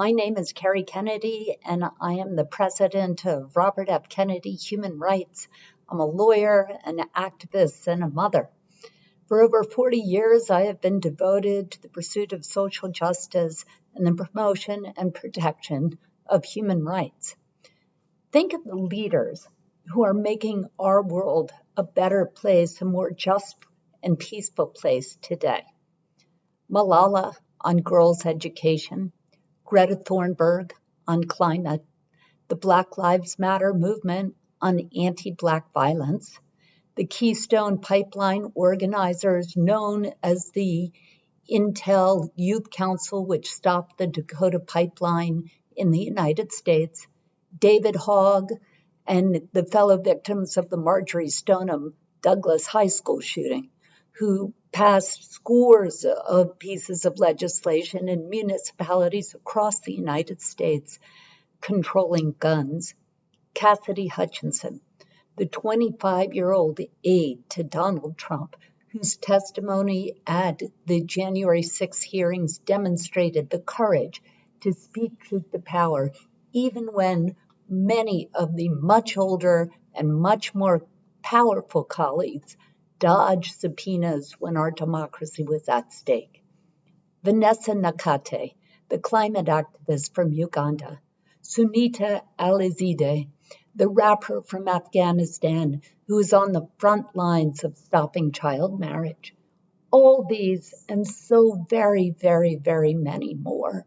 My name is Kerry Kennedy, and I am the president of Robert F. Kennedy Human Rights. I'm a lawyer, an activist, and a mother. For over 40 years, I have been devoted to the pursuit of social justice and the promotion and protection of human rights. Think of the leaders who are making our world a better place, a more just and peaceful place today. Malala on girls' education, Greta Thunberg on climate, the Black Lives Matter movement on anti Black violence, the Keystone Pipeline organizers, known as the Intel Youth Council, which stopped the Dakota Pipeline in the United States, David Hogg, and the fellow victims of the Marjory Stoneman Douglas High School shooting, who passed scores of pieces of legislation in municipalities across the United States controlling guns. Cassidy Hutchinson, the 25 year old aide to Donald Trump, whose testimony at the January 6 hearings demonstrated the courage to speak truth to power, even when many of the much older and much more powerful colleagues dodged subpoenas when our democracy was at stake. Vanessa Nakate, the climate activist from Uganda, Sonita Alizadeh, the rapper from Afghanistan who is on the front lines of stopping child marriage. All these and so very, very, very many more.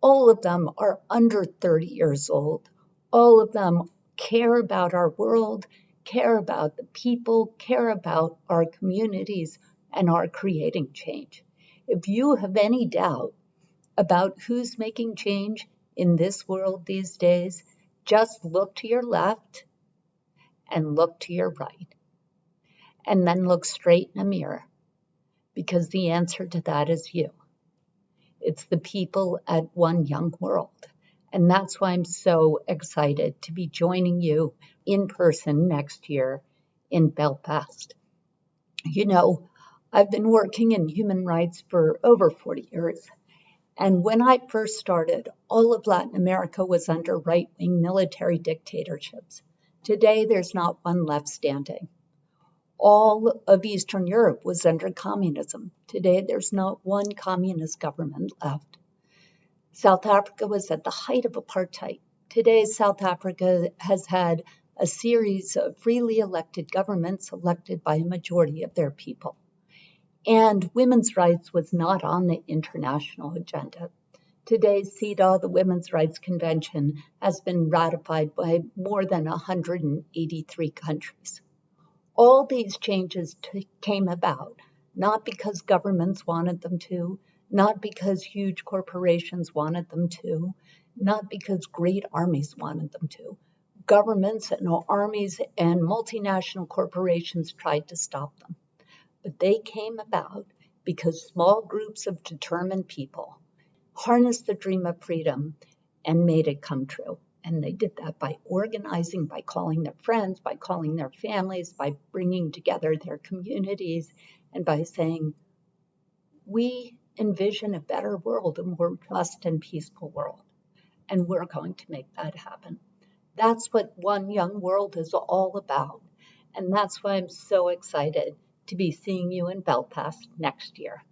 All of them are under 30 years old. All of them care about our world, care about the people, care about our communities, and are creating change. If you have any doubt about who's making change in this world these days, just look to your left and look to your right. And then look straight in a mirror because the answer to that is you. It's the people at One Young World. And that's why I'm so excited to be joining you in person next year in Belfast. You know, I've been working in human rights for over 40 years. And when I first started, all of Latin America was under right wing military dictatorships. Today, there's not one left standing. All of Eastern Europe was under communism. Today, there's not one communist government left. South Africa was at the height of apartheid. Today, South Africa has had a series of freely elected governments elected by a majority of their people. And women's rights was not on the international agenda. Today's CEDAW, the Women's Rights Convention, has been ratified by more than 183 countries. All these changes t- came about not because governments wanted them to, not because huge corporations wanted them to, not because great armies wanted them to. Governments and armies and multinational corporations tried to stop them but they came about because small groups of determined people harnessed the dream of freedom and made it come true. And they did that by organizing, by calling their friends, by calling their families, by bringing together their communities, and by saying, We envision a better world, a more just and peaceful world. And we're going to make that happen. That's what One Young World is all about. And that's why I'm so excited to be seeing you in Belfast next year.